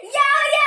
Yo,